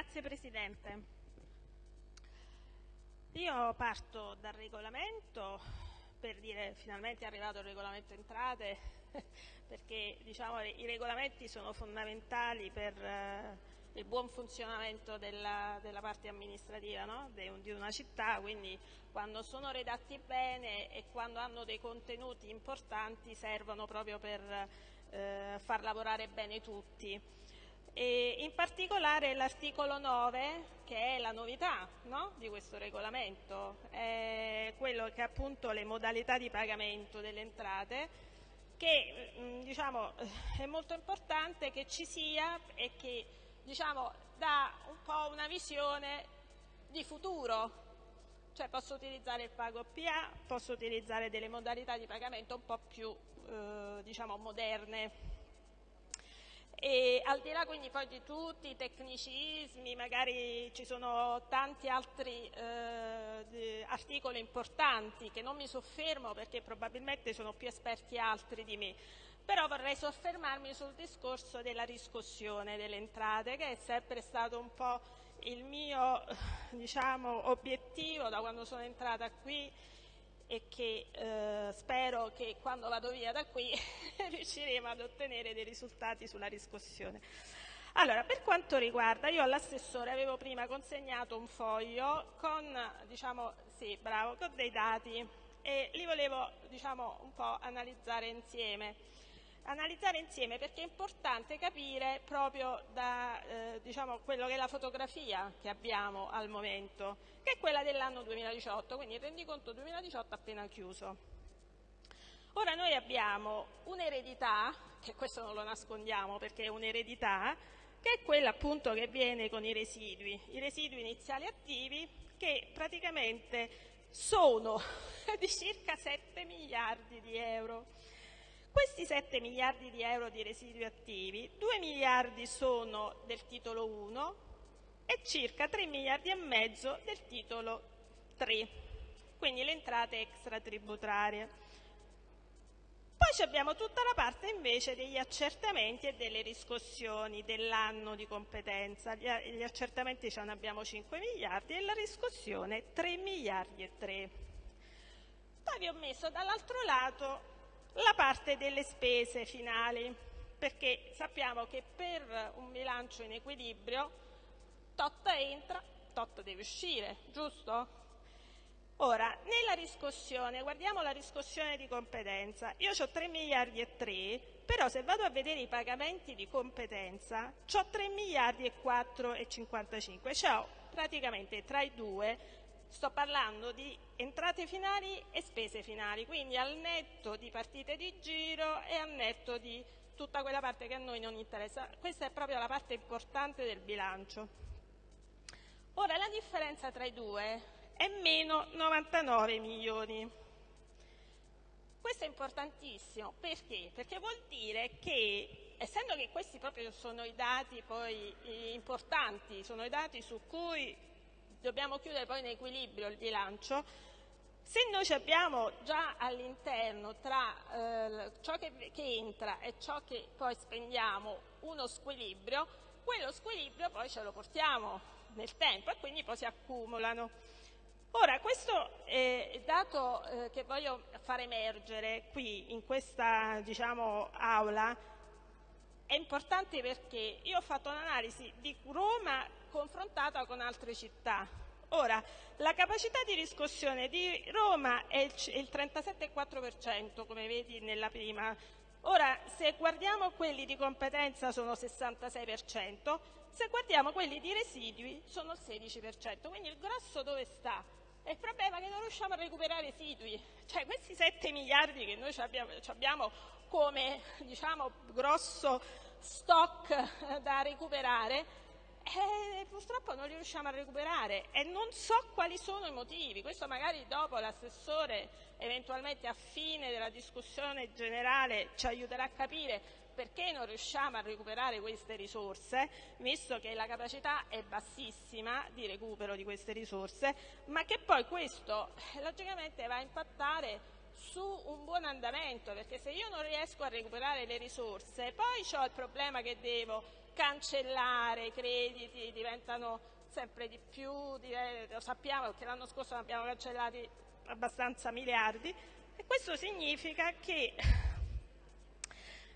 Grazie Presidente. Io parto dal regolamento per dire finalmente è arrivato il regolamento entrate perché diciamo, i regolamenti sono fondamentali per eh, il buon funzionamento della, della parte amministrativa no? de, di una città, quindi quando sono redatti bene e quando hanno dei contenuti importanti servono proprio per eh, far lavorare bene tutti. E in particolare l'articolo 9, che è la novità no? di questo regolamento, è quello che appunto le modalità di pagamento delle entrate, che mm, diciamo, è molto importante che ci sia e che diciamo, dà un po' una visione di futuro, cioè posso utilizzare il pago PA, posso utilizzare delle modalità di pagamento un po' più eh, diciamo, moderne al di là quindi poi di tutti i tecnicismi, magari ci sono tanti altri eh, articoli importanti che non mi soffermo perché probabilmente sono più esperti altri di me, però vorrei soffermarmi sul discorso della riscossione delle entrate che è sempre stato un po' il mio diciamo, obiettivo da quando sono entrata qui e che eh, spero che quando vado via da qui riusciremo ad ottenere dei risultati sulla riscossione. Allora, per quanto riguarda, io all'assessore avevo prima consegnato un foglio con, diciamo, sì, bravo, con dei dati e li volevo diciamo, un po' analizzare insieme analizzare insieme perché è importante capire proprio da eh, diciamo, quello che è la fotografia che abbiamo al momento, che è quella dell'anno 2018, quindi il rendiconto 2018 appena chiuso. Ora noi abbiamo un'eredità, che questo non lo nascondiamo perché è un'eredità, che è quella appunto che viene con i residui, i residui iniziali attivi che praticamente sono di circa 7 miliardi di euro questi 7 miliardi di euro di residui attivi, 2 miliardi sono del titolo 1 e circa 3 miliardi e mezzo del titolo 3, quindi le entrate extratributarie. Poi abbiamo tutta la parte invece degli accertamenti e delle riscossioni dell'anno di competenza. Gli accertamenti ce ne abbiamo 5 miliardi e la riscossione 3 miliardi e 3. Poi vi ho messo dall'altro lato la parte delle spese finali, perché sappiamo che per un bilancio in equilibrio tot entra, tot deve uscire, giusto? Ora, nella riscossione, guardiamo la riscossione di competenza, io ho 3 miliardi e 3, però se vado a vedere i pagamenti di competenza, ho 3 miliardi e 4 e 55, cioè praticamente tra i due Sto parlando di entrate finali e spese finali, quindi al netto di partite di giro e al netto di tutta quella parte che a noi non interessa. Questa è proprio la parte importante del bilancio. Ora, la differenza tra i due è meno 99 milioni. Questo è importantissimo perché? Perché vuol dire che, essendo che questi proprio sono i dati poi importanti, sono i dati su cui dobbiamo chiudere poi in equilibrio il bilancio, se noi abbiamo già all'interno tra eh, ciò che, che, entra e ciò che poi spendiamo uno squilibrio, quello squilibrio poi ce lo portiamo nel tempo e quindi poi si accumulano. Ora, questo eh, dato eh, che voglio far emergere qui in questa diciamo, aula è importante perché io ho fatto un'analisi di Roma confrontata con altre città. Ora, la capacità di riscossione di Roma è il 37,4%, come vedi nella prima. Ora, se guardiamo quelli di competenza sono 66%, se guardiamo quelli di residui sono il 16%. Quindi il grosso dove sta? È il problema che non riusciamo a recuperare residui. Cioè questi 7 miliardi che noi abbiamo, abbiamo come diciamo, grosso stock da recuperare eh, purtroppo non li riusciamo a recuperare e non so quali sono i motivi. Questo magari dopo l'assessore, eventualmente a fine della discussione generale, ci aiuterà a capire perché non riusciamo a recuperare queste risorse, visto che la capacità è bassissima di recupero di queste risorse, ma che poi questo logicamente va a impattare su un buon andamento, perché se io non riesco a recuperare le risorse, poi ho il problema che devo cancellare i crediti, diventano sempre di più, lo sappiamo perché l'anno scorso abbiamo cancellati abbastanza miliardi e questo significa che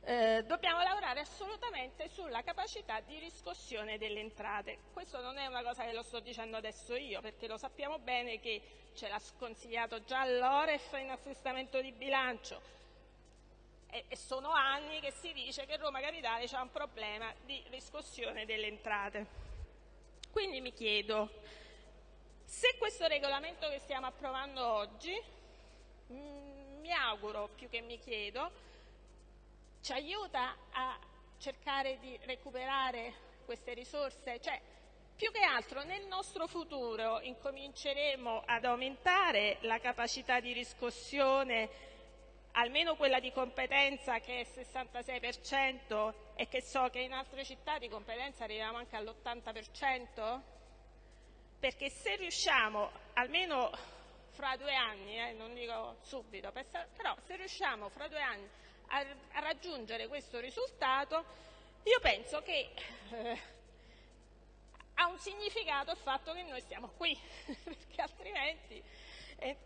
eh, dobbiamo lavorare assolutamente sulla capacità di riscossione delle entrate. Questo non è una cosa che lo sto dicendo adesso io, perché lo sappiamo bene che ce l'ha sconsigliato già l'Oref in assestamento di bilancio e, e sono anni che si dice che Roma Capitale ha un problema di riscossione delle entrate. Quindi mi chiedo, se questo regolamento che stiamo approvando oggi, mm, mi auguro più che mi chiedo, ci aiuta a cercare di recuperare queste risorse? Cioè, più che altro nel nostro futuro incominceremo ad aumentare la capacità di riscossione, almeno quella di competenza che è il 66% e che so che in altre città di competenza arriviamo anche all'80%? Perché se riusciamo, almeno fra due anni, eh, non dico subito, però se riusciamo fra due anni a, raggiungere questo risultato, io penso che eh, ha un significato il fatto che noi stiamo qui, perché altrimenti,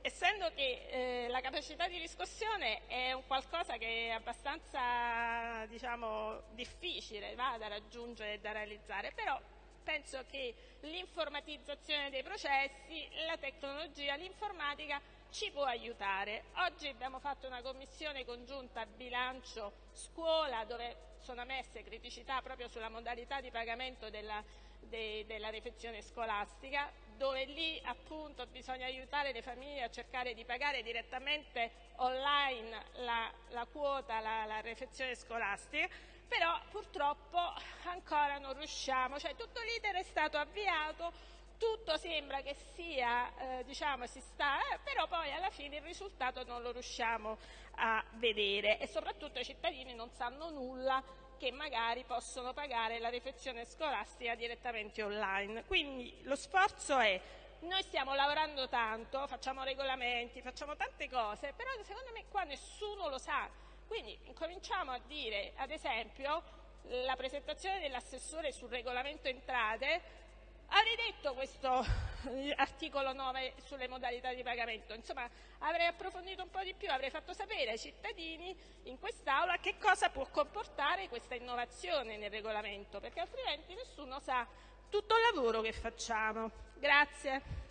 essendo che eh, la capacità di riscossione è un qualcosa che è abbastanza diciamo, difficile va, da raggiungere e da realizzare, però penso che l'informatizzazione dei processi, la tecnologia, l'informatica ci può aiutare. Oggi abbiamo fatto una commissione congiunta bilancio scuola dove sono messe criticità proprio sulla modalità di pagamento della, de, della refezione scolastica, dove lì appunto bisogna aiutare le famiglie a cercare di pagare direttamente online la, la quota, la, la refezione scolastica, però purtroppo ancora non riusciamo, cioè tutto l'iter è stato avviato, tutto sembra che sia, eh, diciamo, si sta, eh, però poi alla fine il risultato non lo riusciamo a vedere e soprattutto i cittadini non sanno nulla che magari possono pagare la refezione scolastica direttamente online. Quindi lo sforzo è noi stiamo lavorando tanto, facciamo regolamenti, facciamo tante cose, però secondo me qua nessuno lo sa. Quindi incominciamo a dire, ad esempio, la presentazione dell'assessore sul regolamento entrate Avrei detto questo eh, articolo 9 sulle modalità di pagamento, insomma avrei approfondito un po' di più, avrei fatto sapere ai cittadini in quest'Aula che cosa può comportare questa innovazione nel regolamento, perché altrimenti nessuno sa tutto il lavoro che facciamo. Grazie.